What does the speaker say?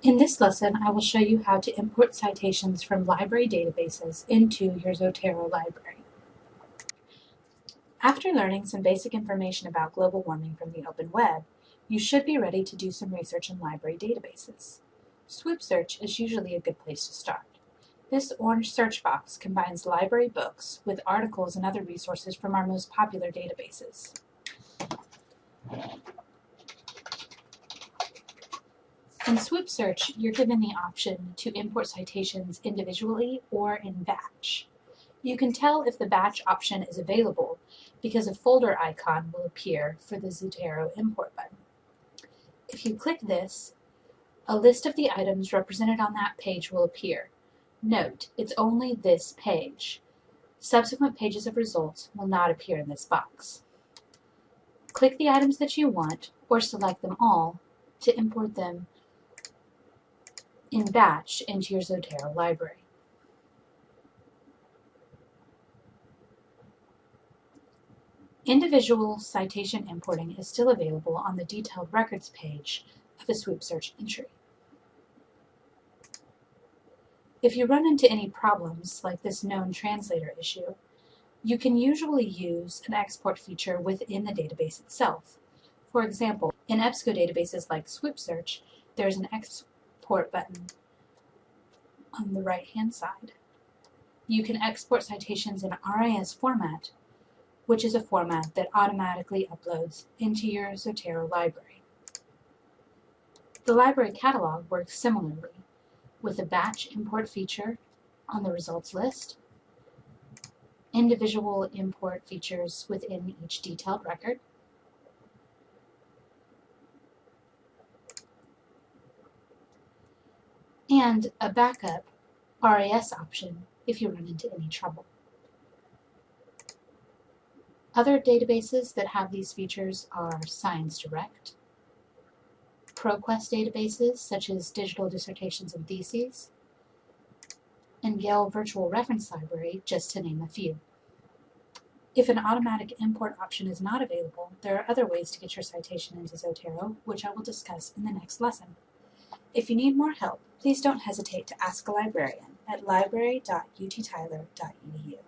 In this lesson, I will show you how to import citations from library databases into your Zotero library. After learning some basic information about global warming from the open web, you should be ready to do some research in library databases. Swoop Search is usually a good place to start. This orange search box combines library books with articles and other resources from our most popular databases. In Swoop Search, you're given the option to import citations individually or in batch. You can tell if the batch option is available because a folder icon will appear for the Zotero import button. If you click this, a list of the items represented on that page will appear. Note, it's only this page. Subsequent pages of results will not appear in this box. Click the items that you want, or select them all, to import them in batch into your Zotero library. Individual citation importing is still available on the detailed records page of a Swoop search entry. If you run into any problems, like this known translator issue, you can usually use an export feature within the database itself. For example, in EBSCO databases like Swoop Search, there's an export export button on the right hand side. You can export citations in RIS format, which is a format that automatically uploads into your Zotero library. The library catalog works similarly, with a batch import feature on the results list, individual import features within each detailed record, and a backup RIS option if you run into any trouble. Other databases that have these features are ScienceDirect, ProQuest databases such as Digital Dissertations and Theses, and Gale Virtual Reference Library, just to name a few. If an automatic import option is not available, there are other ways to get your citation into Zotero, which I will discuss in the next lesson. If you need more help, please don't hesitate to ask a librarian at library.uttyler.edu.